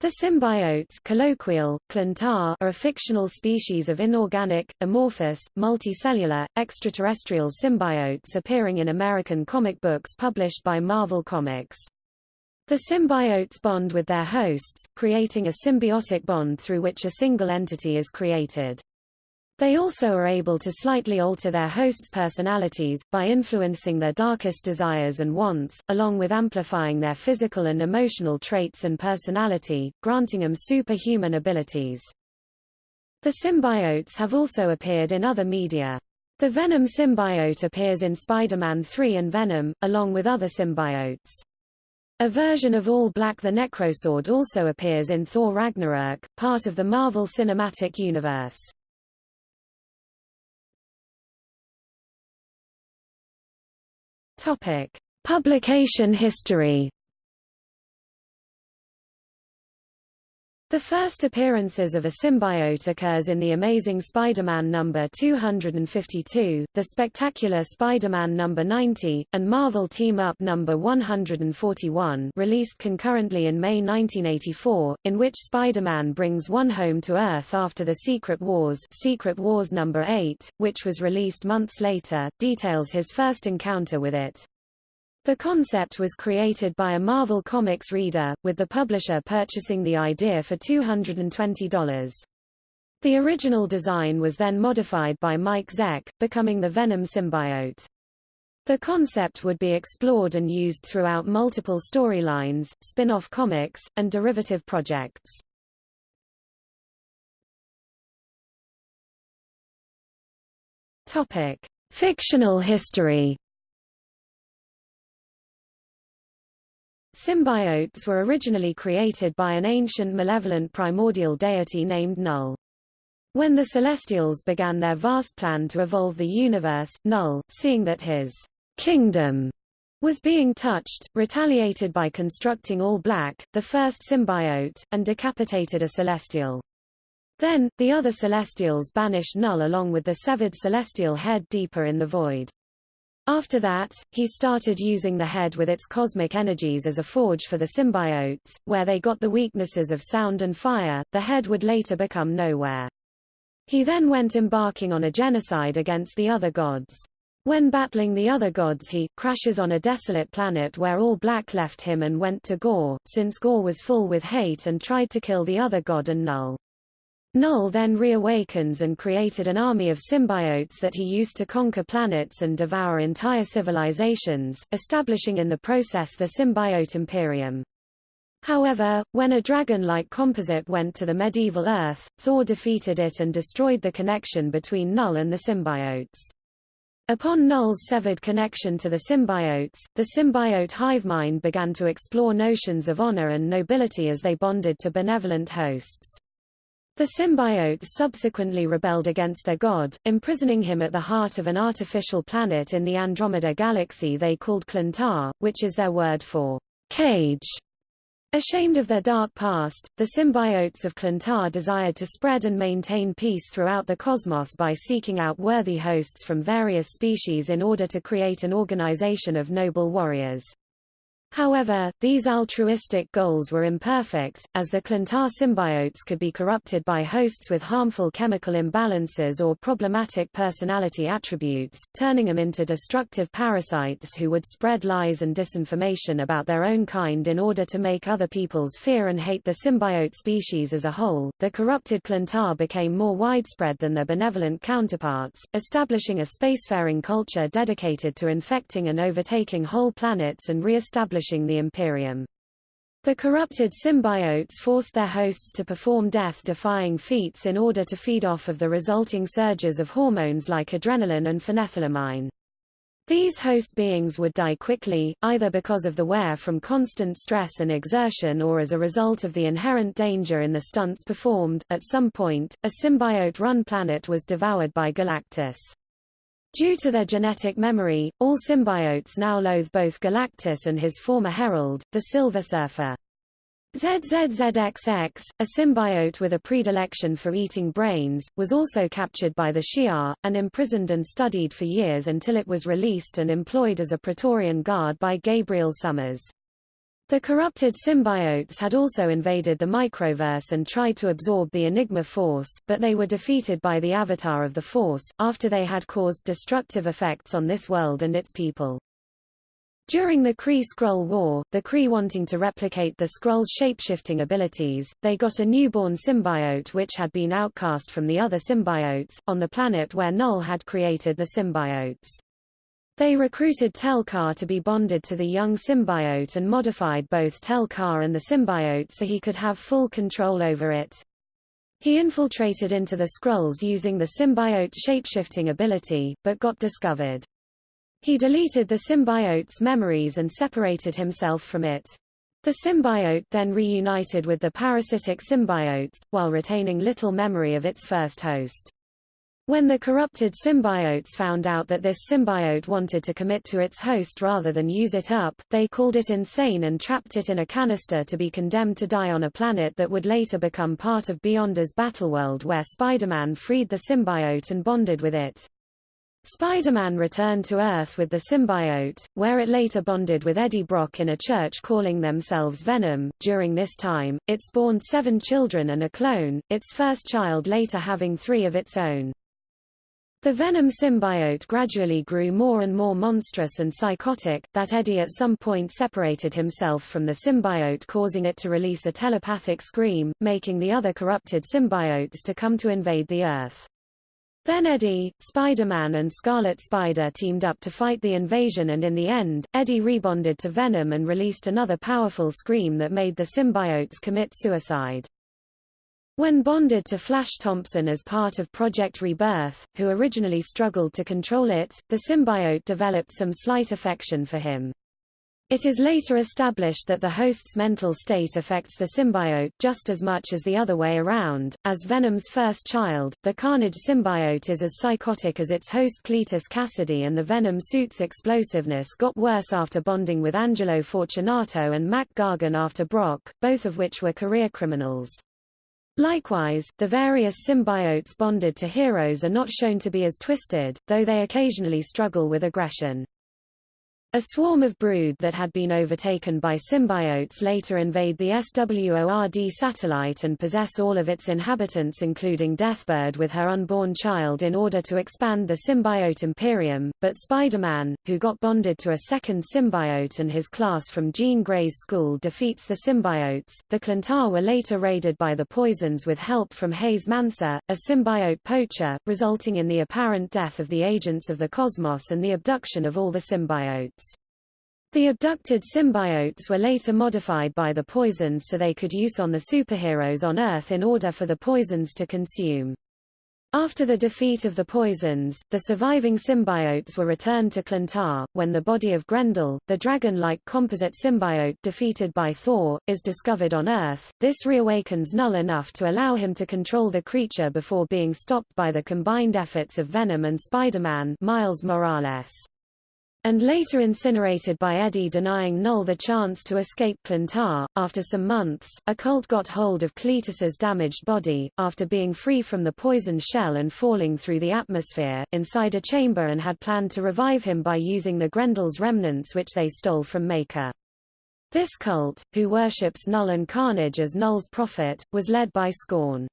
The symbiotes colloquial, Klyntar, are a fictional species of inorganic, amorphous, multicellular, extraterrestrial symbiotes appearing in American comic books published by Marvel Comics. The symbiotes bond with their hosts, creating a symbiotic bond through which a single entity is created. They also are able to slightly alter their hosts' personalities, by influencing their darkest desires and wants, along with amplifying their physical and emotional traits and personality, granting them superhuman abilities. The symbiotes have also appeared in other media. The Venom symbiote appears in Spider-Man 3 and Venom, along with other symbiotes. A version of All Black the Necrosword also appears in Thor Ragnarok, part of the Marvel Cinematic Universe. Topic: Publication history. The first appearances of a symbiote occurs in The Amazing Spider-Man number 252, The Spectacular Spider-Man number 90, and Marvel Team-Up number 141 released concurrently in May 1984, in which Spider-Man brings one home to Earth after the Secret Wars Secret Wars number 8, which was released months later, details his first encounter with it. The concept was created by a Marvel Comics reader, with the publisher purchasing the idea for $220. The original design was then modified by Mike Zeck, becoming the Venom symbiote. The concept would be explored and used throughout multiple storylines, spin-off comics, and derivative projects. Topic: Fictional history Symbiotes were originally created by an ancient malevolent primordial deity named Knull. When the Celestials began their vast plan to evolve the universe, Knull, seeing that his kingdom was being touched, retaliated by constructing All Black, the first symbiote, and decapitated a Celestial. Then, the other Celestials banished Knull along with the severed Celestial head deeper in the void. After that, he started using the head with its cosmic energies as a forge for the symbiotes, where they got the weaknesses of sound and fire. The head would later become Knowhere. He then went embarking on a genocide against the other gods. When battling the other gods he crashes on a desolate planet where all black left him and went to Gorr, since Gorr was full with hate and tried to kill the other god and Knull. Knull then reawakens and created an army of symbiotes that he used to conquer planets and devour entire civilizations, establishing in the process the symbiote imperium. However, when a dragon-like composite went to the medieval Earth, Thor defeated it and destroyed the connection between Knull and the symbiotes. Upon Knull's severed connection to the symbiotes, the symbiote hive mind began to explore notions of honor and nobility as they bonded to benevolent hosts. The symbiotes subsequently rebelled against their god, imprisoning him at the heart of an artificial planet in the Andromeda galaxy they called Klyntar, which is their word for cage. Ashamed of their dark past, the symbiotes of Klyntar desired to spread and maintain peace throughout the cosmos by seeking out worthy hosts from various species in order to create an organization of noble warriors. However, these altruistic goals were imperfect, as the Klyntar symbiotes could be corrupted by hosts with harmful chemical imbalances or problematic personality attributes, turning them into destructive parasites who would spread lies and disinformation about their own kind in order to make other peoples fear and hate the symbiote species as a whole. The corrupted Klyntar became more widespread than their benevolent counterparts, establishing a spacefaring culture dedicated to infecting and overtaking whole planets and re-establishing establishing the Imperium. The corrupted symbiotes forced their hosts to perform death-defying feats in order to feed off of the resulting surges of hormones like adrenaline and phenethylamine. These host beings would die quickly, either because of the wear from constant stress and exertion or as a result of the inherent danger in the stunts performed. At some point, a symbiote-run planet was devoured by Galactus. Due to their genetic memory, all symbiotes now loathe both Galactus and his former herald, the Silver Surfer. ZZZXX, a symbiote with a predilection for eating brains, was also captured by the Shi'ar, and imprisoned and studied for years until it was released and employed as a Praetorian guard by Gabriel Summers. The corrupted symbiotes had also invaded the microverse and tried to absorb the Enigma Force, but they were defeated by the Avatar of the Force, after they had caused destructive effects on this world and its people. During the Kree-Skrull War, the Kree wanting to replicate the Skrulls' shapeshifting abilities, they got a newborn symbiote which had been outcast from the other symbiotes, on the planet where Knull had created the symbiotes. They recruited Tel-Kar to be bonded to the young symbiote and modified both Tel-Kar and the symbiote so he could have full control over it. He infiltrated into the Skrulls using the symbiote shapeshifting ability, but got discovered. He deleted the symbiote's memories and separated himself from it. The symbiote then reunited with the parasitic symbiotes, while retaining little memory of its first host. When the corrupted symbiotes found out that this symbiote wanted to commit to its host rather than use it up, they called it insane and trapped it in a canister to be condemned to die on a planet that would later become part of Beyonder's battleworld where Spider-Man freed the symbiote and bonded with it. Spider-Man returned to Earth with the symbiote, where it later bonded with Eddie Brock in a church calling themselves Venom. During this time, it spawned seven children and a clone, its first child later having three of its own. The Venom symbiote gradually grew more and more monstrous and psychotic, that Eddie at some point separated himself from the symbiote causing it to release a telepathic scream, making the other corrupted symbiotes to come to invade the Earth. Then Eddie, Spider-Man and Scarlet Spider teamed up to fight the invasion and in the end, Eddie rebonded to Venom and released another powerful scream that made the symbiotes commit suicide. When bonded to Flash Thompson as part of Project Rebirth, who originally struggled to control it, the symbiote developed some slight affection for him. It is later established that the host's mental state affects the symbiote just as much as the other way around. As Venom's first child, the Carnage symbiote is as psychotic as its host Cletus Kasady and the Venom suit's explosiveness got worse after bonding with Angelo Fortunato and Mac Gargan after Brock, both of which were career criminals. Likewise, the various symbiotes bonded to heroes are not shown to be as twisted, though they occasionally struggle with aggression. A swarm of brood that had been overtaken by symbiotes later invade the SWORD satellite and possess all of its inhabitants including Deathbird with her unborn child in order to expand the symbiote Imperium, but Spider-Man, who got bonded to a second symbiote and his class from Jean Grey's school defeats the symbiotes. The Klyntar were later raided by the Poisons with help from Hayes Manser, a symbiote poacher, resulting in the apparent death of the agents of the cosmos and the abduction of all the symbiotes. The abducted symbiotes were later modified by the poisons so they could use on the superheroes on Earth in order for the poisons to consume. After the defeat of the poisons, the surviving symbiotes were returned to Klyntar. When the body of Grendel, the dragon-like composite symbiote defeated by Thor, is discovered on Earth, this reawakens Knull enough to allow him to control the creature before being stopped by the combined efforts of Venom and Spider-Man Miles Morales and later incinerated by Eddie denying Knull the chance to escape Klyntar. After some months, a cult got hold of Cletus's damaged body, after being free from the poisoned shell and falling through the atmosphere, inside a chamber and had planned to revive him by using the Grendel's remnants which they stole from Maker. This cult, who worships Knull and Carnage as Knull's prophet, was led by Scorn.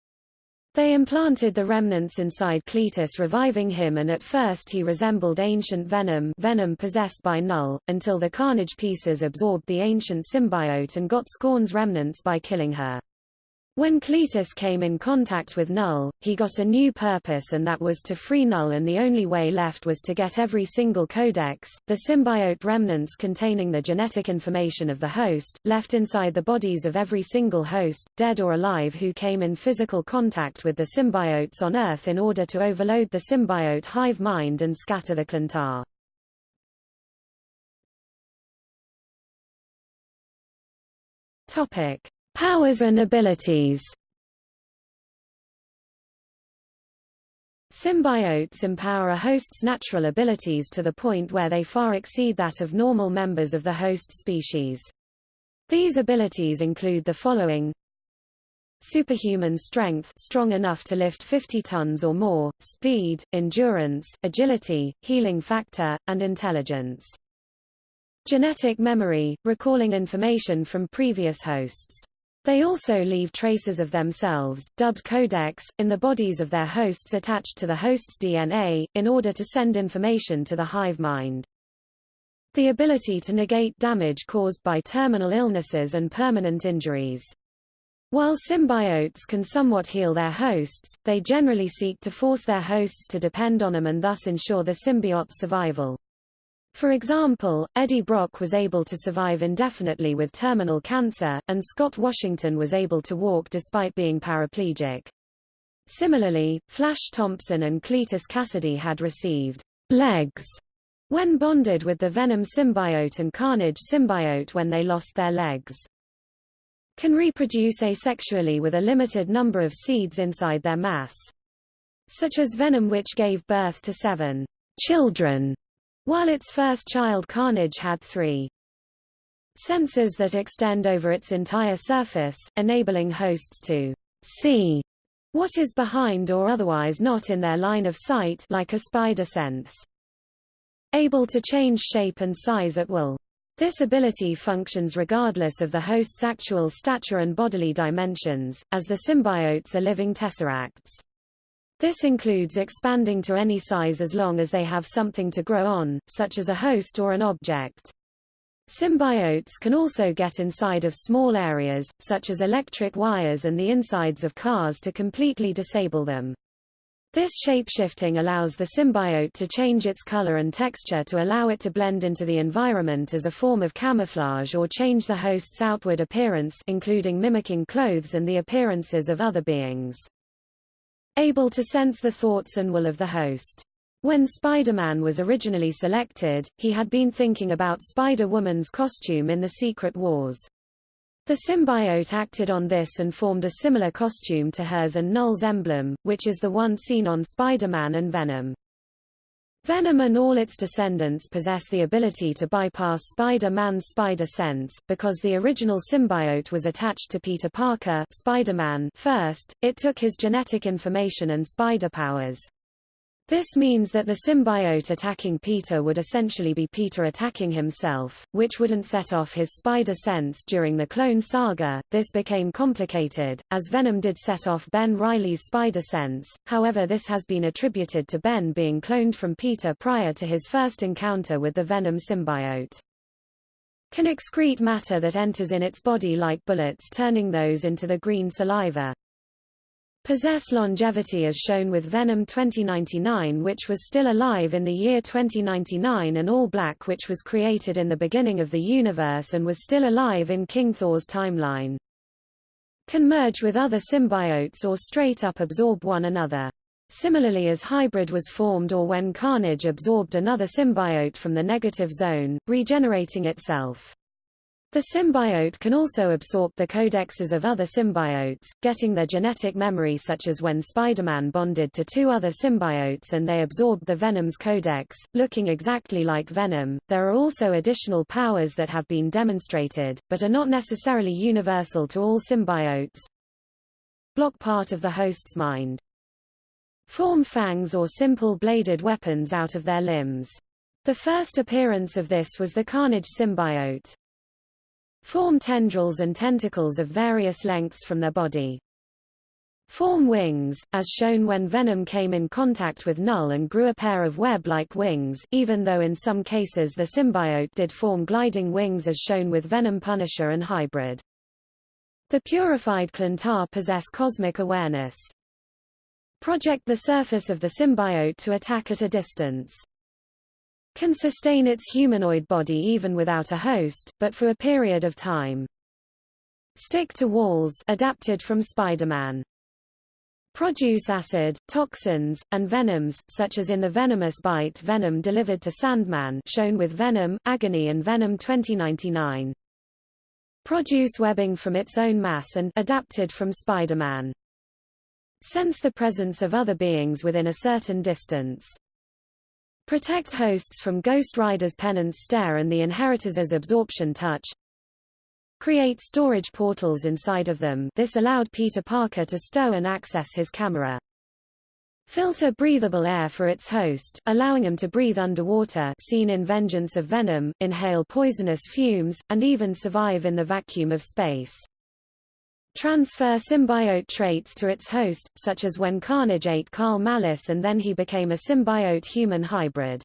They implanted the remnants inside Cletus reviving him and at first he resembled ancient Venom Venom possessed by Knull, until the Carnage pieces absorbed the ancient symbiote and got Scorn's remnants by killing her. When Cletus came in contact with Knull, he got a new purpose and that was to free Knull and the only way left was to get every single codex, the symbiote remnants containing the genetic information of the host, left inside the bodies of every single host, dead or alive who came in physical contact with the symbiotes on Earth in order to overload the symbiote hive mind and scatter the Klyntar. Topic. Powers and abilities Symbiotes empower a host's natural abilities to the point where they far exceed that of normal members of the host species. These abilities include the following Superhuman strength strong enough to lift 50 tons or more, speed, endurance, agility, healing factor, and intelligence. genetic memory, recalling information from previous hosts. They also leave traces of themselves, dubbed codex, in the bodies of their hosts attached to the host's DNA, in order to send information to the hive mind. The ability to negate damage caused by terminal illnesses and permanent injuries. While symbiotes can somewhat heal their hosts, they generally seek to force their hosts to depend on them and thus ensure the symbiote's survival. For example, Eddie Brock was able to survive indefinitely with terminal cancer, and Scott Washington was able to walk despite being paraplegic. Similarly, Flash Thompson and Cletus Kasady had received legs when bonded with the Venom symbiote and Carnage symbiote when they lost their legs. Can reproduce asexually with a limited number of seeds inside their mass. Such as Venom which gave birth to seven children while its first child Carnage had three sensors that extend over its entire surface, enabling hosts to see what is behind or otherwise not in their line of sight like a spider sense. Able to change shape and size at will. This ability functions regardless of the host's actual stature and bodily dimensions, as the symbiotes are living tesseracts. This includes expanding to any size as long as they have something to grow on, such as a host or an object. Symbiotes can also get inside of small areas, such as electric wires and the insides of cars to completely disable them. This shapeshifting allows the symbiote to change its color and texture to allow it to blend into the environment as a form of camouflage or change the host's outward appearance including mimicking clothes and the appearances of other beings able to sense the thoughts and will of the host. When Spider-Man was originally selected, he had been thinking about Spider-Woman's costume in the Secret Wars. The symbiote acted on this and formed a similar costume to hers and Knull's emblem, which is the one seen on Spider-Man and Venom. Venom and all its descendants possess the ability to bypass Spider-Man's spider sense, because the original symbiote was attached to Peter Parker Spider-Man first, it took his genetic information and spider powers. This means that the symbiote attacking Peter would essentially be Peter attacking himself, which wouldn't set off his spider sense during the Clone Saga. This became complicated, as Venom did set off Ben Reilly's spider sense, however this has been attributed to Ben being cloned from Peter prior to his first encounter with the Venom symbiote. Can excrete matter that enters in its body like bullets turning those into the green saliva possess longevity as shown with Venom 2099 which was still alive in the year 2099 and All Black which was created in the beginning of the universe and was still alive in King Thor's timeline. Can merge with other symbiotes or straight up absorb one another. Similarly as Hybrid was formed or when Carnage absorbed another symbiote from the negative zone, regenerating itself. The symbiote can also absorb the codexes of other symbiotes, getting their genetic memory such as when Spider-Man bonded to two other symbiotes and they absorbed the Venom's codex, looking exactly like Venom. There are also additional powers that have been demonstrated, but are not necessarily universal to all symbiotes. Block part of the host's mind. Form fangs or simple bladed weapons out of their limbs. The first appearance of this was the Carnage symbiote form tendrils and tentacles of various lengths from their body. Form wings, as shown when Venom came in contact with Knull and grew a pair of web-like wings, even though in some cases the symbiote did form gliding wings as shown with Venom Punisher and Hybrid. The purified Klyntar possess cosmic awareness. Project the surface of the symbiote to attack at a distance can sustain its humanoid body even without a host, but for a period of time. Stick to walls adapted from Spider-Man. Produce acid, toxins, and venoms, such as in the venomous bite venom delivered to Sandman shown with Venom, Agony and Venom 2099. Produce webbing from its own mass and adapted from Spider-Man. Sense the presence of other beings within a certain distance. Protect hosts from Ghost Rider's Penance Stare and the Inheritors' Absorption Touch. Create storage portals inside of them this allowed Peter Parker to stow and access his camera. filter breathable air for its host, allowing him to breathe underwater seen in Vengeance of Venom, inhale poisonous fumes, and even survive in the vacuum of space. Transfer symbiote traits to its host, such as when Carnage ate Karl Malus and then he became a symbiote-human hybrid.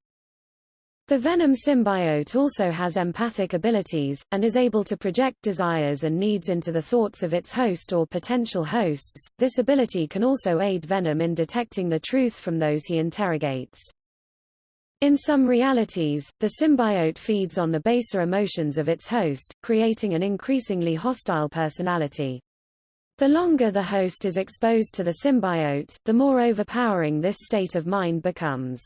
The Venom symbiote also has empathic abilities, and is able to project desires and needs into the thoughts of its host or potential hosts. This ability can also aid Venom in detecting the truth from those he interrogates. In some realities, the symbiote feeds on the baser emotions of its host, creating an increasingly hostile personality. The longer the host is exposed to the symbiote, the more overpowering this state of mind becomes.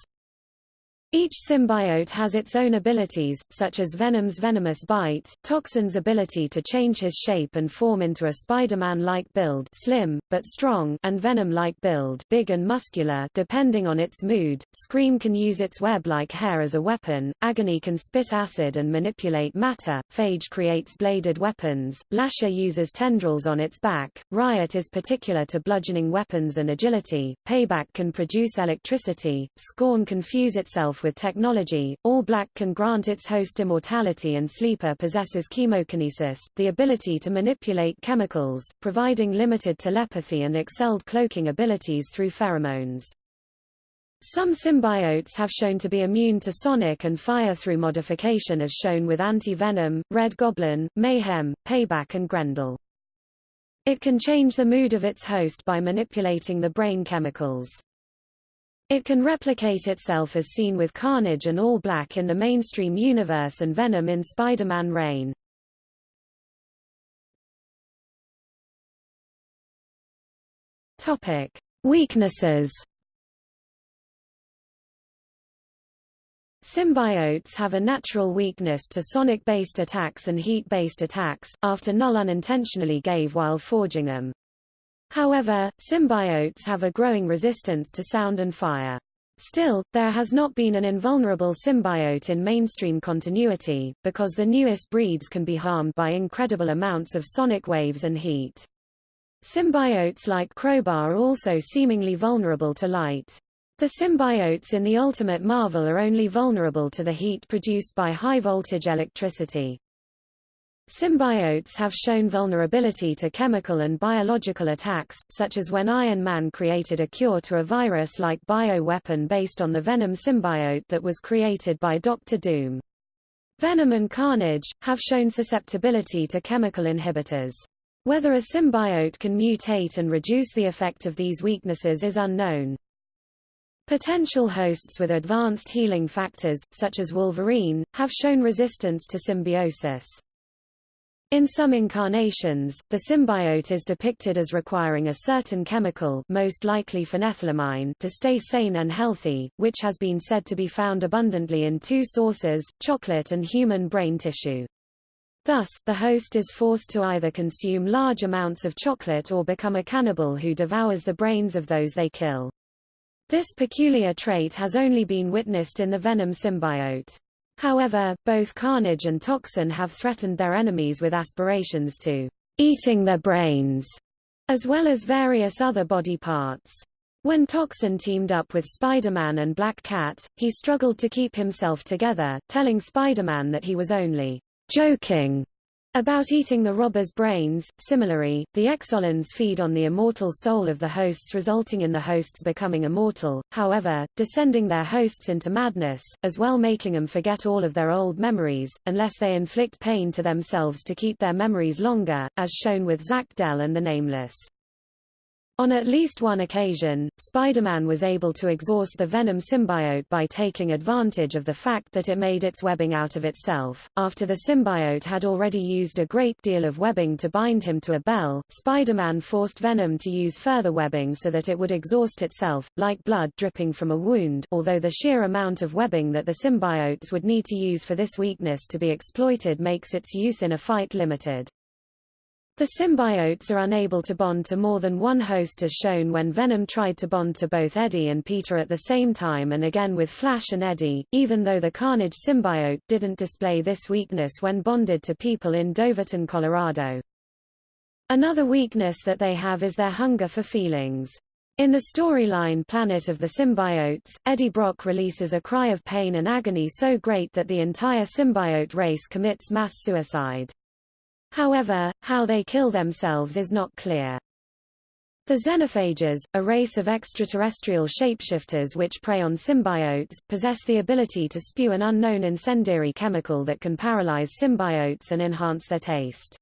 Each symbiote has its own abilities, such as Venom's venomous bite, Toxin's ability to change his shape and form into a Spider-Man-like build slim, but strong and Venom-like build big and muscular depending on its mood, Scream can use its web-like hair as a weapon, Agony can spit acid and manipulate matter, Phage creates bladed weapons, Lasher uses tendrils on its back, Riot is particular to bludgeoning weapons and agility, Payback can produce electricity, Scorn can fuse itself with technology, All Black can grant its host immortality and Sleeper possesses chemokinesis, the ability to manipulate chemicals, providing limited telepathy and excelled cloaking abilities through pheromones. Some symbiotes have shown to be immune to sonic and fire through modification as shown with Anti-Venom, Red Goblin, Mayhem, Payback and Grendel. It can change the mood of its host by manipulating the brain chemicals. It can replicate itself as seen with Carnage and All Black in the mainstream universe and Venom in Spider-Man Reign. Topic: Weaknesses. Symbiotes have a natural weakness to sonic-based attacks and heat-based attacks, after Knull unintentionally gave while forging them. However, symbiotes have a growing resistance to sound and fire. Still, there has not been an invulnerable symbiote in mainstream continuity, because the newest breeds can be harmed by incredible amounts of sonic waves and heat. Symbiotes like Crowbar are also seemingly vulnerable to light. The symbiotes in the Ultimate Marvel are only vulnerable to the heat produced by high-voltage electricity. Symbiotes have shown vulnerability to chemical and biological attacks, such as when Iron Man created a cure to a virus-like bio-weapon based on the Venom symbiote that was created by Doctor Doom. Venom and Carnage, have shown susceptibility to chemical inhibitors. Whether a symbiote can mutate and reduce the effect of these weaknesses is unknown. Potential hosts with advanced healing factors, such as Wolverine, have shown resistance to symbiosis. In some incarnations, the symbiote is depicted as requiring a certain chemical most likely phenethylamine to stay sane and healthy, which has been said to be found abundantly in two sources, chocolate and human brain tissue. Thus, the host is forced to either consume large amounts of chocolate or become a cannibal who devours the brains of those they kill. This peculiar trait has only been witnessed in the Venom symbiote. However, both Carnage and Toxin have threatened their enemies with aspirations to eating their brains, as well as various other body parts. When Toxin teamed up with Spider-Man and Black Cat, he struggled to keep himself together, telling Spider-Man that he was only joking about eating the robber's brains. Similarly, the Exolons feed on the immortal soul of the hosts resulting in the hosts becoming immortal, however, descending their hosts into madness, as well making them forget all of their old memories, unless they inflict pain to themselves to keep their memories longer, as shown with Zak-Del and the Nameless. On at least one occasion, Spider-Man was able to exhaust the Venom symbiote by taking advantage of the fact that it made its webbing out of itself. After the symbiote had already used a great deal of webbing to bind him to a bell, Spider-Man forced Venom to use further webbing so that it would exhaust itself, like blood dripping from a wound although the sheer amount of webbing that the symbiotes would need to use for this weakness to be exploited makes its use in a fight limited. The symbiotes are unable to bond to more than one host as shown when Venom tried to bond to both Eddie and Peter at the same time and again with Flash and Eddie, even though the Carnage symbiote didn't display this weakness when bonded to people in Doverton, Colorado. Another weakness that they have is their hunger for feelings. In the storyline Planet of the Symbiotes, Eddie Brock releases a cry of pain and agony so great that the entire symbiote race commits mass suicide. However, how they kill themselves is not clear. The xenophages, a race of extraterrestrial shapeshifters which prey on symbiotes, possess the ability to spew an unknown incendiary chemical that can paralyze symbiotes and enhance their taste.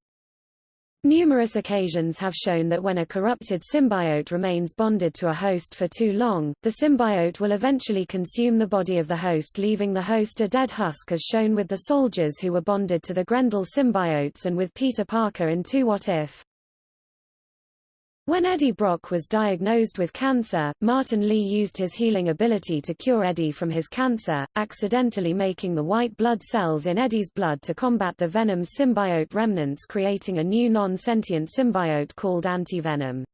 Numerous occasions have shown that when a corrupted symbiote remains bonded to a host for too long, the symbiote will eventually consume the body of the host leaving the host a dead husk as shown with the soldiers who were bonded to the Grendel symbiotes and with Peter Parker in 2 What If? When Eddie Brock was diagnosed with cancer, Martin Li used his healing ability to cure Eddie from his cancer, accidentally making the white blood cells in Eddie's blood to combat the Venom's symbiote remnants creating a new non-sentient symbiote called Anti-Venom.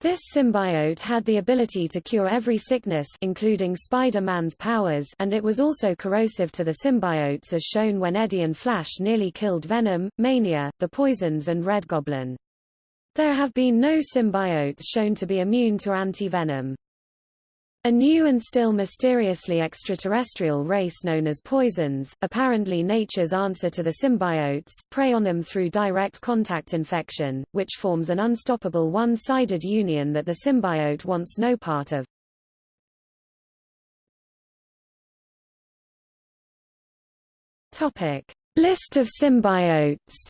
This symbiote had the ability to cure every sickness including Spider-Man's powers and it was also corrosive to the symbiotes as shown when Eddie and Flash nearly killed Venom, Mania, the Poisons and Red Goblin. There have been no symbiotes shown to be immune to anti-venom. A new and still mysteriously extraterrestrial race known as poisons, apparently nature's answer to the symbiotes, prey on them through direct contact infection, which forms an unstoppable one-sided union that the symbiote wants no part of. Topic. List of symbiotes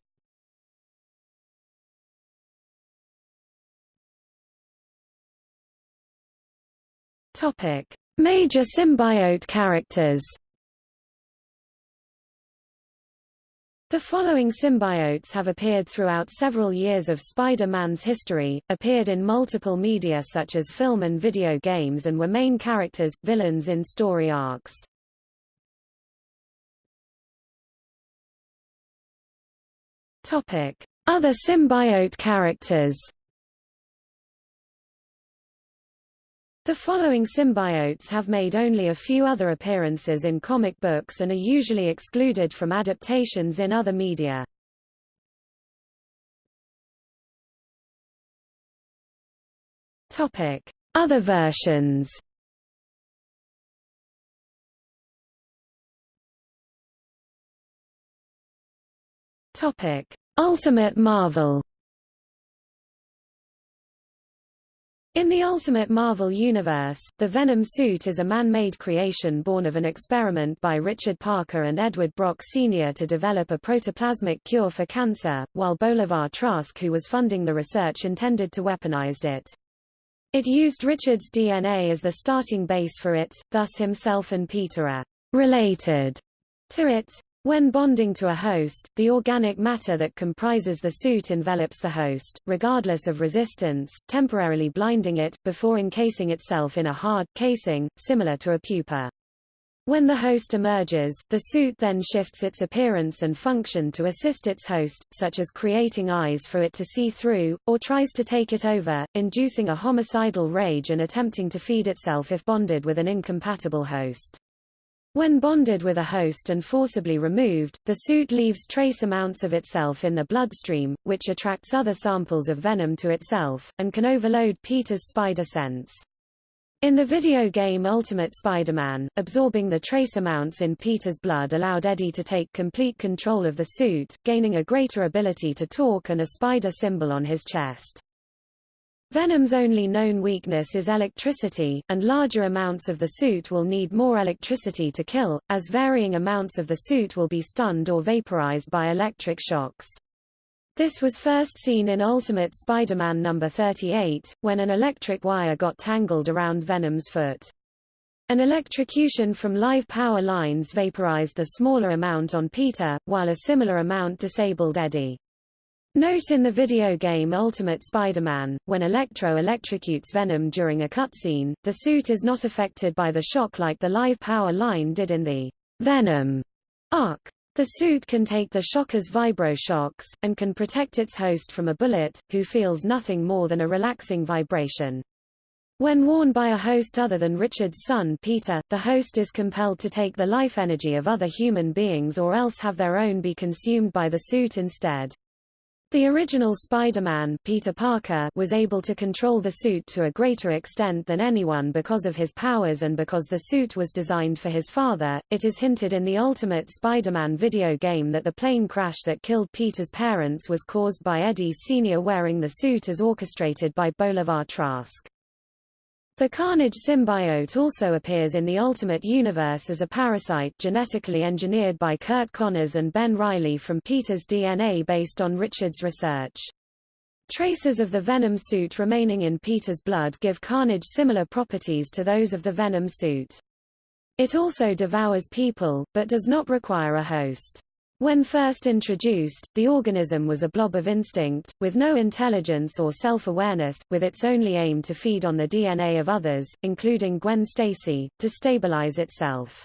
Topic: Major symbiote characters. The following symbiotes have appeared throughout several years of Spider-Man's history, appeared in multiple media such as film and video games and were main characters, villains in story arcs. Other symbiote characters The following symbiotes have made only a few other appearances in comic books and are usually excluded from adaptations in other media. Topic: Other versions. Topic: Ultimate Marvel. In the Ultimate Marvel Universe, the Venom suit is a man-made creation born of an experiment by Richard Parker and Edward Brock Sr. to develop a protoplasmic cure for cancer, while Bolivar Trask who was funding the research intended to weaponize it. It used Richard's DNA as the starting base for it, thus himself and Peter are related to it. When bonding to a host, the organic matter that comprises the suit envelops the host, regardless of resistance, temporarily blinding it, before encasing itself in a hard, casing, similar to a pupa. When the host emerges, the suit then shifts its appearance and function to assist its host, such as creating eyes for it to see through, or tries to take it over, inducing a homicidal rage and attempting to feed itself if bonded with an incompatible host. When bonded with a host and forcibly removed, the suit leaves trace amounts of itself in the bloodstream, which attracts other samples of venom to itself, and can overload Peter's spider sense. In the video game Ultimate Spider-Man, absorbing the trace amounts in Peter's blood allowed Eddie to take complete control of the suit, gaining a greater ability to talk and a spider symbol on his chest. Venom's only known weakness is electricity, and larger amounts of the suit will need more electricity to kill, as varying amounts of the suit will be stunned or vaporized by electric shocks. This was first seen in Ultimate Spider-Man No. 38, when an electric wire got tangled around Venom's foot. An electrocution from live power lines vaporized the smaller amount on Peter, while a similar amount disabled Eddie. Note in the video game Ultimate Spider-Man, when Electro electrocutes Venom during a cutscene, the suit is not affected by the shock like the live power line did in the Venom arc. The suit can take the shock as vibro shocks, and can protect its host from a bullet, who feels nothing more than a relaxing vibration. When worn by a host other than Richard's son Peter, the host is compelled to take the life energy of other human beings or else have their own be consumed by the suit instead. The original Spider-Man Peter Parker was able to control the suit to a greater extent than anyone because of his powers and because the suit was designed for his father. It is hinted in the Ultimate Spider-Man video game that the plane crash that killed Peter's parents was caused by Eddie Sr. wearing the suit as orchestrated by Bolivar Trask. The Carnage symbiote also appears in the Ultimate Universe as a parasite genetically engineered by Curt Connors and Ben Reilly from Peter's DNA based on Richard's research. Traces of the Venom suit remaining in Peter's blood give Carnage similar properties to those of the Venom suit. It also devours people, but does not require a host. When first introduced, the organism was a blob of instinct, with no intelligence or self-awareness, with its only aim to feed on the DNA of others, including Gwen Stacy, to stabilize itself.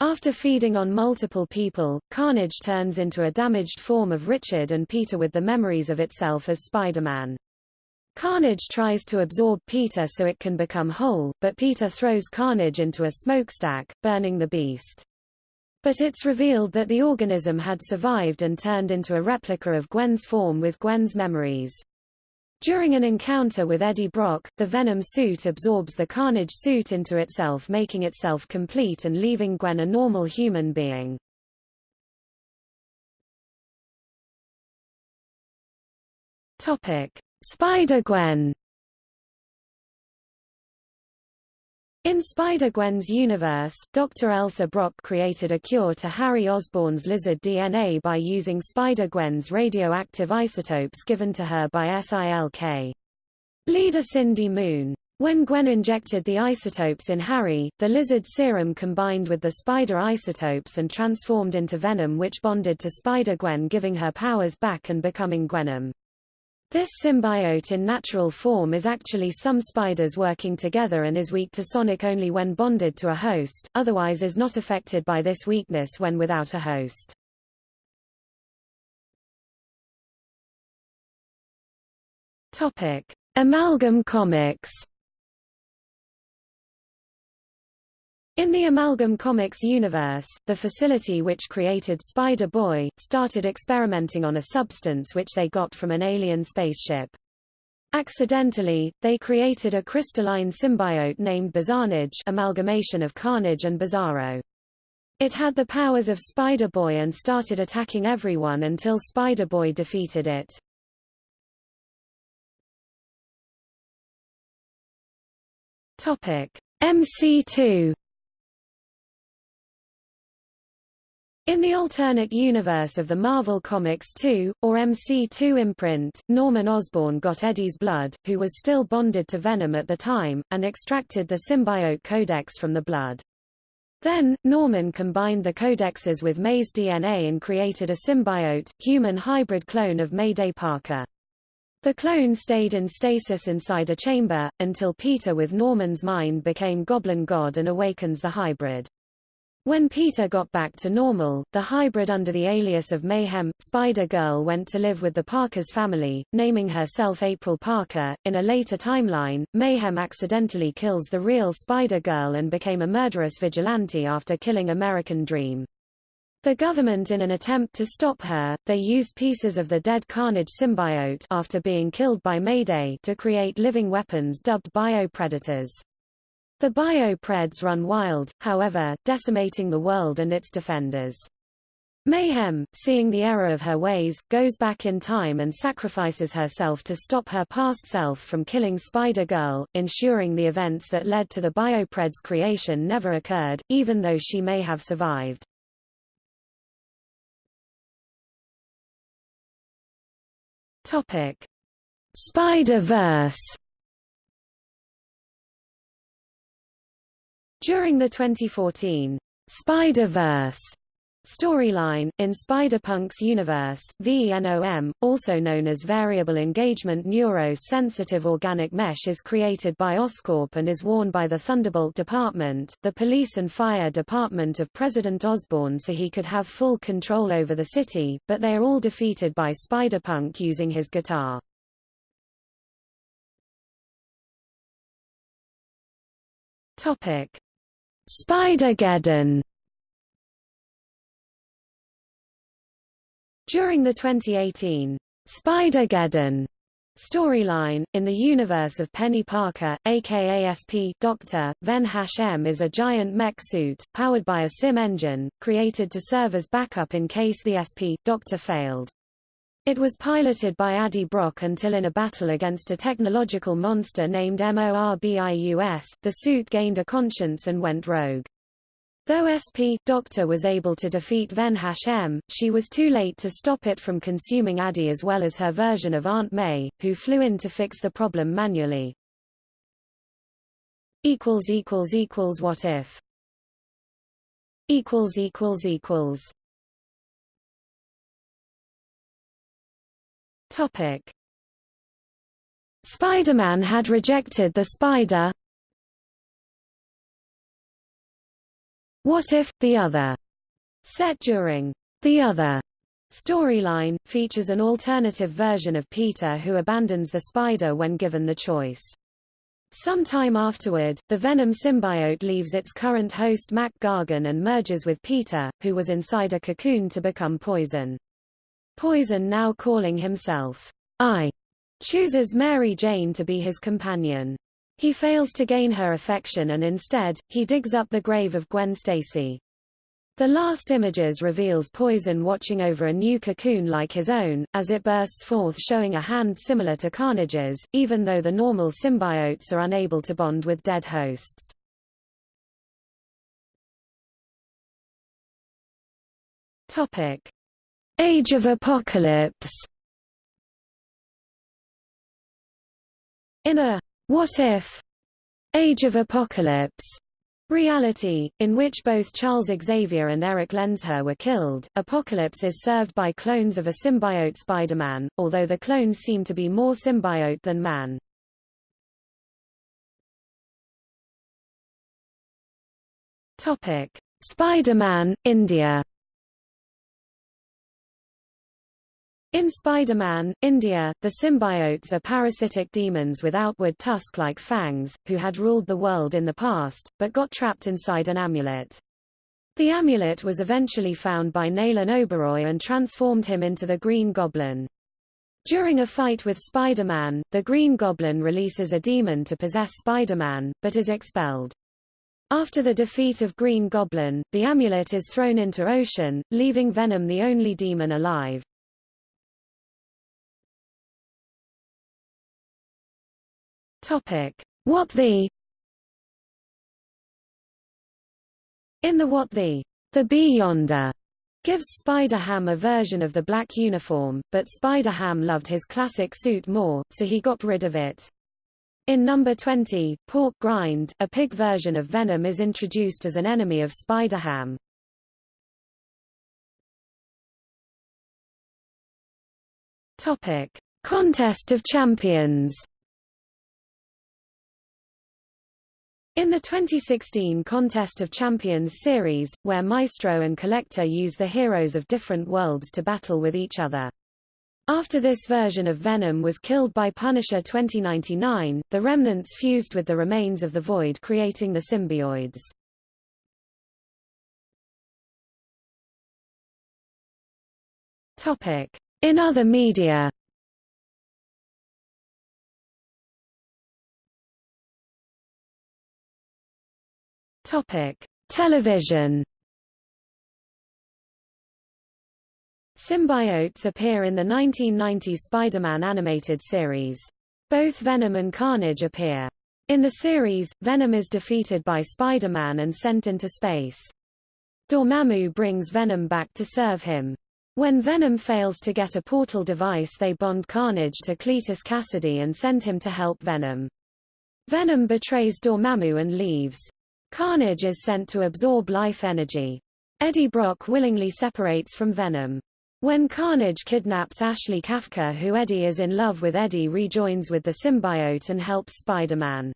After feeding on multiple people, Carnage turns into a damaged form of Richard and Peter with the memories of itself as Spider-Man. Carnage tries to absorb Peter so it can become whole, but Peter throws Carnage into a smokestack, burning the beast. But it's revealed that the organism had survived and turned into a replica of Gwen's form with Gwen's memories. During an encounter with Eddie Brock, the Venom suit absorbs the Carnage suit into itself making itself complete and leaving Gwen a normal human being. Spider-Gwen In Spider-Gwen's universe, Dr. Elsa Brock created a cure to Harry Osborn's lizard DNA by using Spider-Gwen's radioactive isotopes given to her by SILK. Leader Cindy Moon. When Gwen injected the isotopes in Harry, the lizard serum combined with the spider isotopes and transformed into venom which bonded to Spider-Gwen giving her powers back and becoming Gwenom. This symbiote in natural form is actually some spiders working together and is weak to sonic only when bonded to a host, otherwise is not affected by this weakness when without a host. Topic: Amalgam Comics In the Amalgam Comics universe, the facility which created Spider-Boy, started experimenting on a substance which they got from an alien spaceship. Accidentally, they created a crystalline symbiote named Bizarnage amalgamation of Carnage and Bizarro. It had the powers of Spider-Boy and started attacking everyone until Spider-Boy defeated it. MC2 In the alternate universe of the Marvel Comics 2, or MC2 imprint, Norman Osborn got Eddie's blood, who was still bonded to Venom at the time, and extracted the symbiote codex from the blood. Then, Norman combined the codexes with May's DNA and created a symbiote, human hybrid clone of Mayday Parker. The clone stayed in stasis inside a chamber, until Peter with Norman's mind became Goblin God and awakens the hybrid. When Peter got back to normal, the hybrid under the alias of Mayhem, Spider-Girl went to live with the Parker's family, naming herself April Parker. In a later timeline, Mayhem accidentally kills the real Spider-Girl and became a murderous vigilante after killing American Dream. The government in an attempt to stop her, they used pieces of the dead Carnage symbiote after being killed by Mayday to create living weapons dubbed biopredators. The Biopreds run wild, however, decimating the world and its defenders. Mayhem, seeing the error of her ways, goes back in time and sacrifices herself to stop her past self from killing Spider-Girl, ensuring the events that led to the Biopreds' creation never occurred, even though she may have survived. Spider-Verse During the 2014 Spider-Verse storyline, in Spider-Punk's universe, VENOM, also known as Variable Engagement Neuro-Sensitive Organic Mesh is created by Oscorp and is worn by the Thunderbolt Department, the police and fire department of President Osborn so he could have full control over the city, but they are all defeated by Spider-Punk using his guitar. Topic. Spider-Geddon During the 2018 Spider-Geddon Storyline In the universe of Penny Parker, aka SP Doctor, Ven Hashem is a giant mech suit, powered by a sim engine, created to serve as backup in case the SP Doctor failed. It was piloted by Addy Brock until in a battle against a technological monster named Morbius, the suit gained a conscience and went rogue. Though SP Doctor was able to defeat Ven Hashem, she was too late to stop it from consuming Addy as well as her version of Aunt May, who flew in to fix the problem manually. What if Topic Spider-Man had rejected the spider, What If, The Other, set during The Other storyline, features an alternative version of Peter who abandons the spider when given the choice. Some time afterward, the Venom symbiote leaves its current host Mac Gargan and merges with Peter, who was inside a cocoon to become Poison. Poison now calling himself I, chooses Mary Jane to be his companion. He fails to gain her affection and instead, he digs up the grave of Gwen Stacy. The last images reveals Poison watching over a new cocoon like his own, as it bursts forth showing a hand similar to Carnage's, even though the normal symbiotes are unable to bond with dead hosts. Topic. Age of Apocalypse In a what If? Age of Apocalypse reality, in which both Charles Xavier and Erik Lehnsherr were killed. Apocalypse is served by clones of a symbiote Spider-Man, although the clones seem to be more symbiote than man. Spider-Man, India. In Spider-Man, India, the symbiotes are parasitic demons with outward tusk-like fangs, who had ruled the world in the past, but got trapped inside an amulet. The amulet was eventually found by Nalin Oberoi and transformed him into the Green Goblin. During a fight with Spider-Man, the Green Goblin releases a demon to possess Spider-Man, but is expelled. After the defeat of Green Goblin, the amulet is thrown into ocean, leaving Venom the only demon alive. Topic: What the In the What the The Beyonder gives Spider-Ham a version of the black uniform, but Spider-Ham loved his classic suit more, so he got rid of it. In number 20, Pork Grind, a pig version of Venom is introduced as an enemy of Spider-Ham. Topic: Contest of Champions In the 2016 Contest of Champions series, where Maestro and Collector use the heroes of different worlds to battle with each other. After this version of Venom was killed by Punisher 2099, the remnants fused with the remains of the Void creating the symbioids. In other media Topic: Television. Symbiotes appear in the 1990 Spider-Man animated series. Both Venom and Carnage appear. In the series, Venom is defeated by Spider-Man and sent into space. Dormammu brings Venom back to serve him. When Venom fails to get a portal device they bond Carnage to Cletus Kasady and send him to help Venom. Venom betrays Dormammu and leaves. Carnage is sent to absorb life energy. Eddie Brock willingly separates from Venom. When Carnage kidnaps Ashley Kafka who Eddie is in love with Eddie rejoins with the symbiote and helps Spider-Man.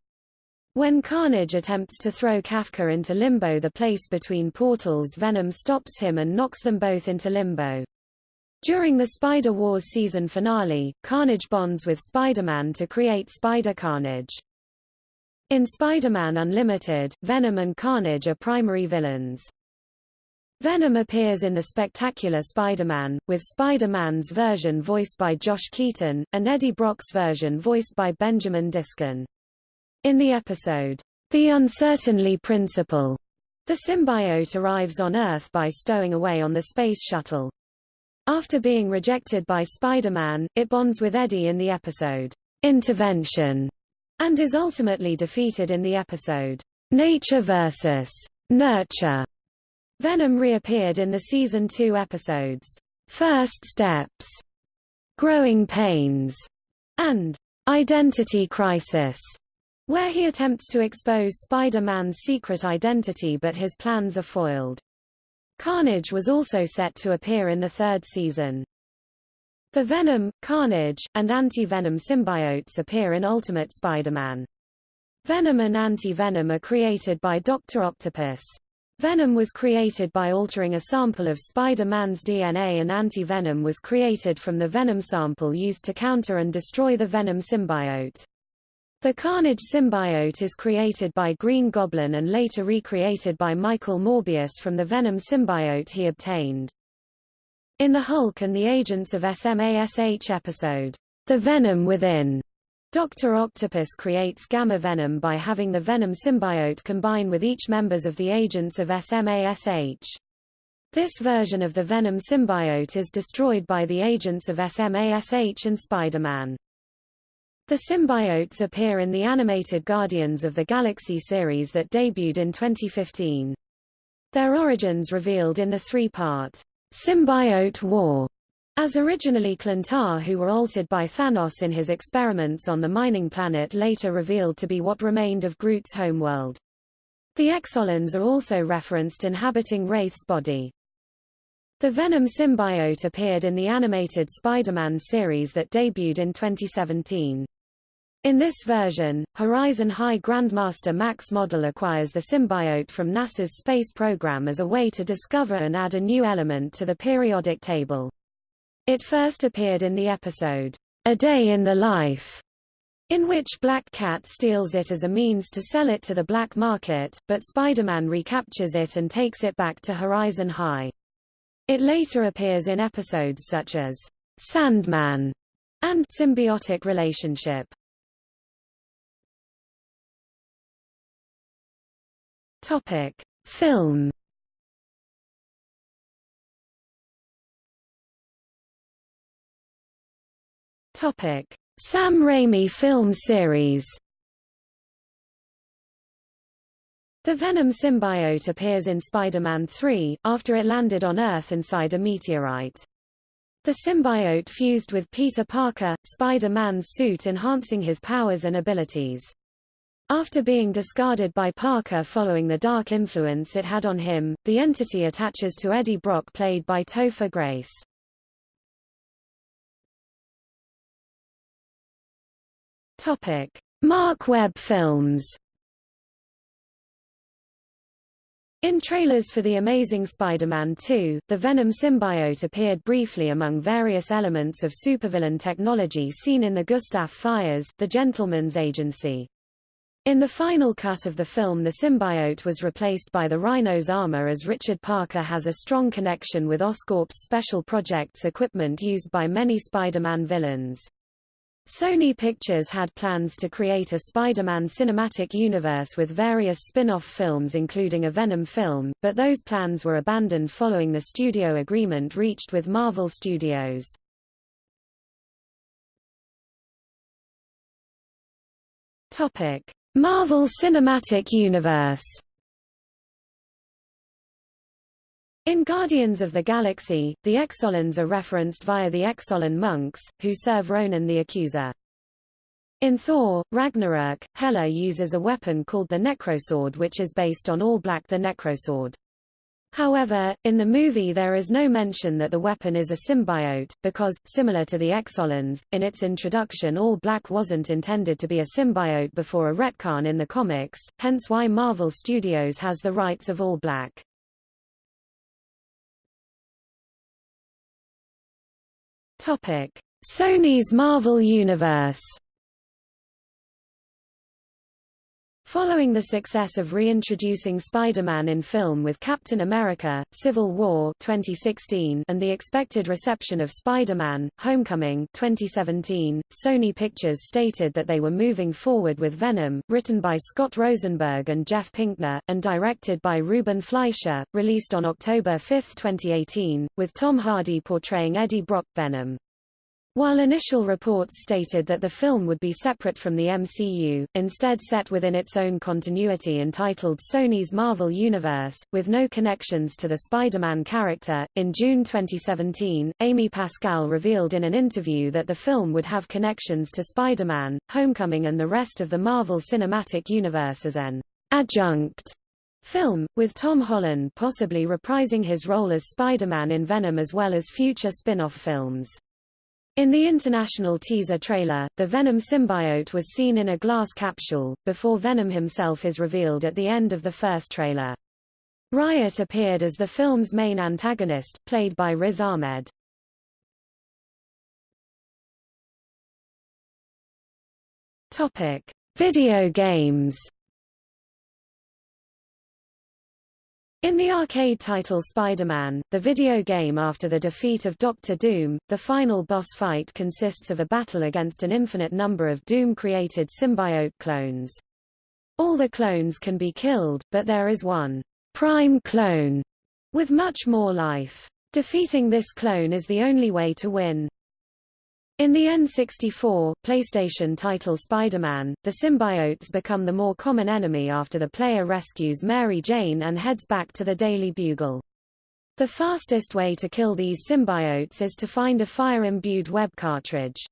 When Carnage attempts to throw Kafka into Limbo the place between portals Venom stops him and knocks them both into Limbo. During the Spider-Wars season finale, Carnage bonds with Spider-Man to create Spider-Carnage. In Spider-Man Unlimited, Venom and Carnage are primary villains. Venom appears in The Spectacular Spider-Man, with Spider-Man's version voiced by Josh Keaton, and Eddie Brock's version voiced by Benjamin Diskin. In the episode, The Uncertainty Principle, the symbiote arrives on Earth by stowing away on the Space Shuttle. After being rejected by Spider-Man, it bonds with Eddie in the episode, Intervention, and is ultimately defeated in the episode, Nature vs. Nurture. Venom reappeared in the season 2 episodes, First Steps, Growing Pains, and Identity Crisis, where he attempts to expose Spider-Man's secret identity but his plans are foiled. Carnage was also set to appear in the third season. The Venom, Carnage, and Anti-Venom symbiotes appear in Ultimate Spider-Man. Venom and Anti-Venom are created by Dr. Octopus. Venom was created by altering a sample of Spider-Man's DNA and Anti-Venom was created from the Venom sample used to counter and destroy the Venom symbiote. The Carnage symbiote is created by Green Goblin and later recreated by Michael Morbius from the Venom symbiote he obtained. In the Hulk and the Agents of SMASH episode, The Venom Within, Dr. Octopus creates gamma venom by having the venom symbiote combine with each members of the agents of SMASH. This version of the venom symbiote is destroyed by the agents of SMASH and Spider-Man. The symbiotes appear in the animated Guardians of the Galaxy series that debuted in 2015. Their origins revealed in the three-part Symbiote War as originally Klyntar who were altered by Thanos in his experiments on the mining planet later revealed to be what remained of Groot's homeworld. The Exolons are also referenced inhabiting Wraith's body. The Venom symbiote appeared in the animated Spider-Man series that debuted in 2017. In this version, Horizon High Grandmaster Max Modell acquires the symbiote from NASA's space program as a way to discover and add a new element to the periodic table. It first appeared in the episode, A Day in the Life, in which Black Cat steals it as a means to sell it to the black market, but Spider-Man recaptures it and takes it back to Horizon High. It later appears in episodes such as Sandman and Symbiotic Relationship. Topic: Film Topic: Sam Raimi film series. The Venom symbiote appears in Spider-Man 3, after it landed on Earth inside a meteorite. The symbiote fused with Peter Parker, Spider-Man's suit enhancing his powers and abilities. After being discarded by Parker following the dark influence it had on him, the entity attaches to Eddie Brock played by Topher Grace. Topic: Marc Webb films. In trailers for The Amazing Spider-Man 2, the Venom symbiote appeared briefly among various elements of supervillain technology seen in the Gustav Fiers The Gentleman's Agency. In the final cut of the film the symbiote was replaced by the Rhino's armor as Richard Parker has a strong connection with Oscorp's special projects equipment used by many Spider-Man villains. Sony Pictures had plans to create a Spider-Man cinematic universe with various spin-off films including a Venom film, but those plans were abandoned following the studio agreement reached with Marvel Studios. Topic: Marvel Cinematic Universe In Guardians of the Galaxy, the Exolons are referenced via the Exolon monks, who serve Ronan the Accuser. In Thor, Ragnarok, Hela uses a weapon called the Necrosword which is based on All Black the Necrosword. However, in the movie there is no mention that the weapon is a symbiote, because, similar to the Exolons, in its introduction All Black wasn't intended to be a symbiote before a retcon in the comics, hence why Marvel Studios has the rights of All Black. Sony's Marvel Universe. Following the success of reintroducing Spider-Man in film with Captain America, Civil War 2016 and the expected reception of Spider-Man, Homecoming 2017, Sony Pictures stated that they were moving forward with Venom, written by Scott Rosenberg and Jeff Pinkner, and directed by Ruben Fleischer, released on October 5, 2018, with Tom Hardy portraying Eddie Brock Venom. While initial reports stated that the film would be separate from the MCU, instead set within its own continuity entitled Sony's Marvel Universe, with no connections to the Spider-Man character, in June 2017, Amy Pascal revealed in an interview that the film would have connections to Spider-Man, Homecoming and the rest of the Marvel Cinematic Universe as an adjunct film, with Tom Holland possibly reprising his role as Spider-Man in Venom as well as future spin-off films. In the international teaser trailer, the Venom symbiote was seen in a glass capsule, before Venom himself is revealed at the end of the first trailer. Riot appeared as the film's main antagonist, played by Riz Ahmed. Topic: Video games. In the arcade title Spider-Man, the video game after the defeat of Doctor Doom, the final boss fight consists of a battle against an infinite number of Doom-created symbiote clones. All the clones can be killed, but there is one prime clone with much more life. Defeating this clone is the only way to win. In the N64, PlayStation title Spider-Man, the symbiotes become the more common enemy after the player rescues Mary Jane and heads back to the Daily Bugle. The fastest way to kill these symbiotes is to find a fire-imbued web cartridge.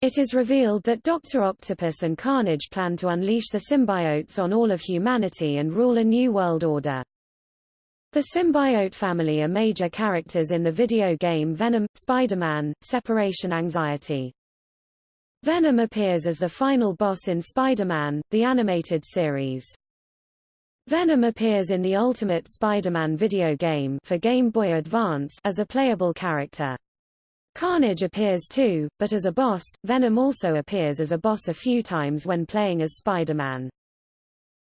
It is revealed that Dr. Octopus and Carnage plan to unleash the symbiotes on all of humanity and rule a new world order. The symbiote family are major characters in the video game Venom, Spider-Man, Separation Anxiety. Venom appears as the final boss in Spider-Man, the animated series. Venom appears in the Ultimate Spider-Man video game for Game Boy Advance as a playable character. Carnage appears too, but as a boss, Venom also appears as a boss a few times when playing as Spider-Man.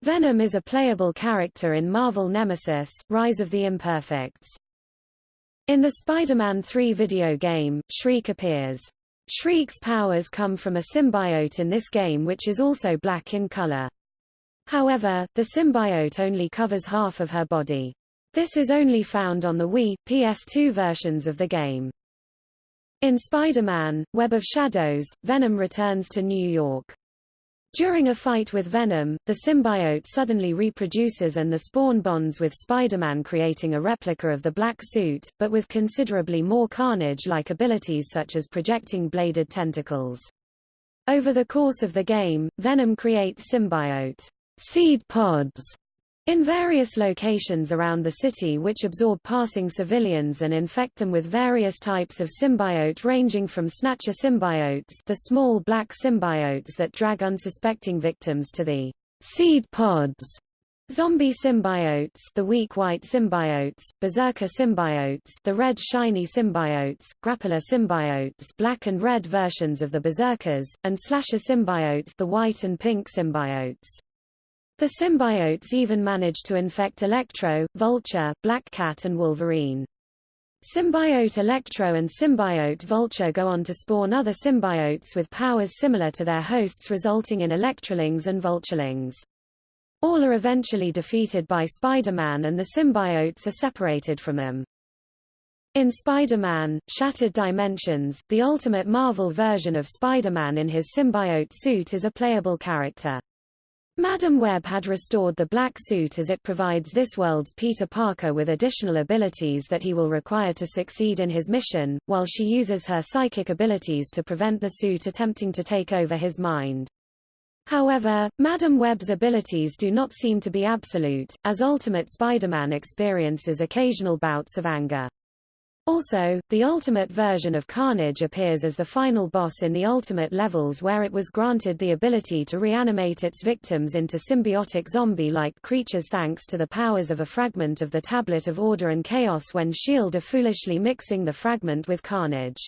Venom is a playable character in Marvel Nemesis, Rise of the Imperfects. In the Spider-Man 3 video game, Shriek appears. Shriek's powers come from a symbiote in this game which is also black in color. However, the symbiote only covers half of her body. This is only found on the Wii, PS2 versions of the game. In Spider-Man, Web of Shadows, Venom returns to New York. During a fight with Venom, the symbiote suddenly reproduces and the spawn bonds with Spider-Man creating a replica of the black suit, but with considerably more carnage-like abilities such as projecting bladed tentacles. Over the course of the game, Venom creates symbiote seed pods in various locations around the city which absorb passing civilians and infect them with various types of symbiote ranging from snatcher symbiotes the small black symbiotes that drag unsuspecting victims to the seed pods, zombie symbiotes the weak white symbiotes, berserker symbiotes the red shiny symbiotes, grappler symbiotes black and red versions of the berserkers, and slasher symbiotes the white and pink symbiotes. The symbiotes even manage to infect Electro, Vulture, Black Cat and Wolverine. Symbiote Electro and Symbiote Vulture go on to spawn other symbiotes with powers similar to their hosts resulting in Electrolings and Vulturelings. All are eventually defeated by Spider-Man and the symbiotes are separated from him. In Spider-Man, Shattered Dimensions, the Ultimate Marvel version of Spider-Man in his symbiote suit is a playable character. Madam Web had restored the black suit as it provides this world's Peter Parker with additional abilities that he will require to succeed in his mission, while she uses her psychic abilities to prevent the suit attempting to take over his mind. However, Madam Web's abilities do not seem to be absolute, as Ultimate Spider-Man experiences occasional bouts of anger. Also, the Ultimate version of Carnage appears as the final boss in the Ultimate levels where it was granted the ability to reanimate its victims into symbiotic zombie-like creatures thanks to the powers of a fragment of the Tablet of Order and Chaos when S.H.I.E.L.D. are foolishly mixing the fragment with Carnage.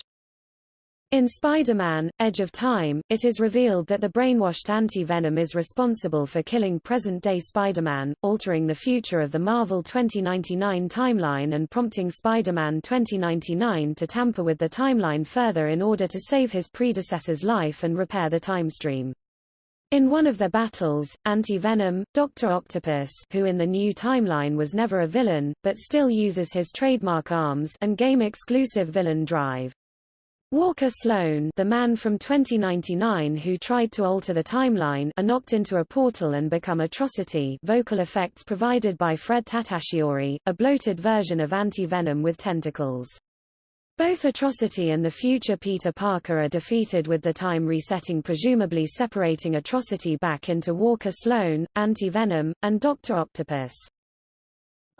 In Spider-Man, Edge of Time, it is revealed that the brainwashed anti-Venom is responsible for killing present-day Spider-Man, altering the future of the Marvel 2099 timeline and prompting Spider-Man 2099 to tamper with the timeline further in order to save his predecessor's life and repair the time stream. In one of their battles, Anti-Venom, Dr. Octopus who in the new timeline was never a villain, but still uses his trademark arms and game-exclusive villain drive. Walker Sloan the man from 2099 who tried to alter the timeline are knocked into a portal and become Atrocity vocal effects provided by Fred Tatasciore, a bloated version of Anti-Venom with tentacles. Both Atrocity and the future Peter Parker are defeated with the time resetting presumably separating Atrocity back into Walker Sloan, Anti-Venom, and Dr. Octopus.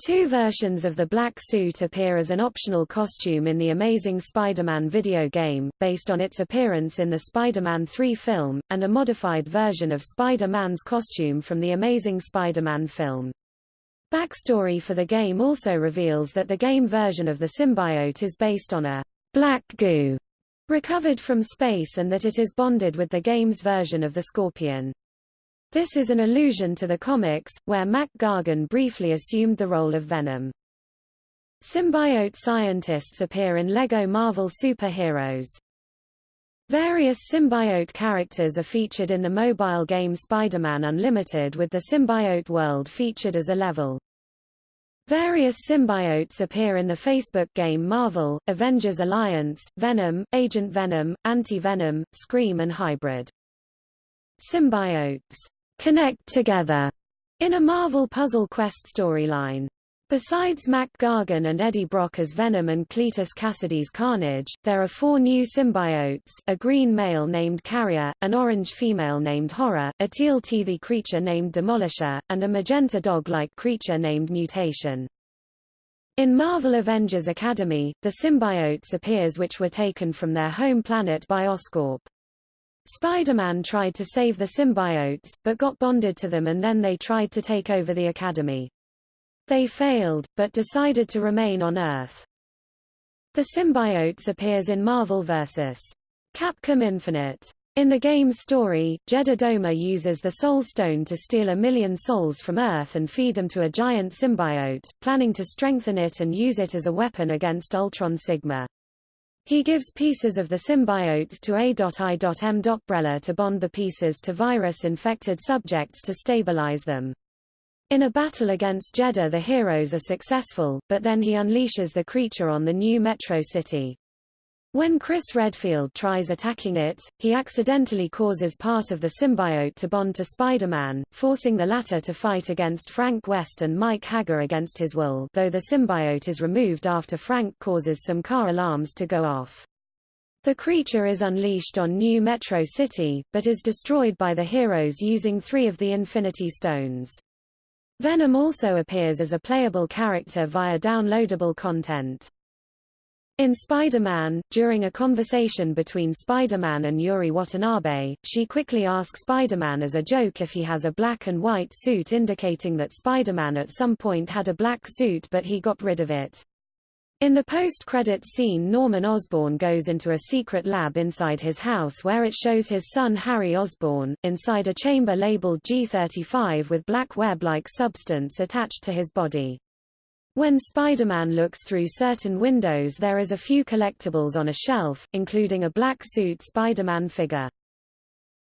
Two versions of the black suit appear as an optional costume in the Amazing Spider-Man video game, based on its appearance in the Spider-Man 3 film, and a modified version of Spider-Man's costume from the Amazing Spider-Man film. Backstory for the game also reveals that the game version of the symbiote is based on a black goo recovered from space and that it is bonded with the game's version of the Scorpion. This is an allusion to the comics, where Mac Gargan briefly assumed the role of Venom. Symbiote scientists appear in LEGO Marvel Superheroes. Various symbiote characters are featured in the mobile game Spider-Man Unlimited with the symbiote world featured as a level. Various symbiotes appear in the Facebook game Marvel, Avengers Alliance, Venom, Agent Venom, Anti-Venom, Scream and Hybrid. Symbiotes connect together in a Marvel Puzzle Quest storyline. Besides Mac Gargan and Eddie Brock as Venom and Cletus Kasady's Carnage, there are four new symbiotes, a green male named Carrier, an orange female named Horror, a teal-teethy creature named Demolisher, and a magenta dog-like creature named Mutation. In Marvel Avengers Academy, the symbiotes appears which were taken from their home planet by Oscorp. Spider-Man tried to save the symbiotes, but got bonded to them and then they tried to take over the Academy. They failed, but decided to remain on Earth. The symbiotes appears in Marvel vs. Capcom Infinite. In the game's story, Jedah Dohma uses the Soul Stone to steal a million souls from Earth and feed them to a giant symbiote, planning to strengthen it and use it as a weapon against Ultron Sigma. He gives pieces of the symbiotes to A.I.M. Brella to bond the pieces to virus-infected subjects to stabilize them. In a battle against Jedah the heroes are successful, but then he unleashes the creature on the new Metro City. When Chris Redfield tries attacking it, he accidentally causes part of the symbiote to bond to Spider-Man, forcing the latter to fight against Frank West and Mike Haggar against his will though the symbiote is removed after Frank causes some car alarms to go off. The creature is unleashed on New Metro City, but is destroyed by the heroes using three of the Infinity Stones. Venom also appears as a playable character via downloadable content. In Spider-Man, during a conversation between Spider-Man and Yuri Watanabe, she quickly asks Spider-Man as a joke if he has a black and white suit indicating that Spider-Man at some point had a black suit but he got rid of it. In the post-credit scene Norman Osborn goes into a secret lab inside his house where it shows his son Harry Osborn, inside a chamber labeled G35 with black web-like substance attached to his body. When Spider-Man looks through certain windows there is a few collectibles on a shelf, including a black suit Spider-Man figure.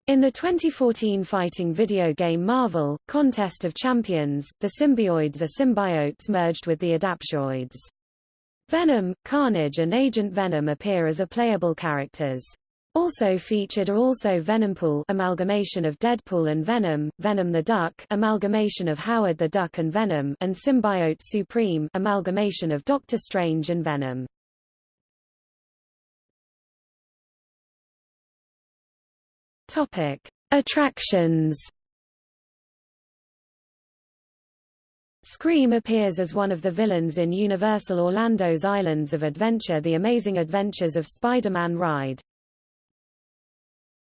In the 2014 fighting video game Marvel, Contest of Champions, the symbioids are symbiotes merged with the adaptoids. Venom, Carnage and Agent Venom appear as a playable characters. Also featured are also Venompool amalgamation of Deadpool and Venom, Venom the Duck amalgamation of Howard the Duck and Venom, and Symbiote Supreme amalgamation of Doctor Strange and Venom. Topic: Attractions. Scream appears as one of the villains in Universal Orlando's Islands of Adventure The Amazing Adventures of Spider-Man ride.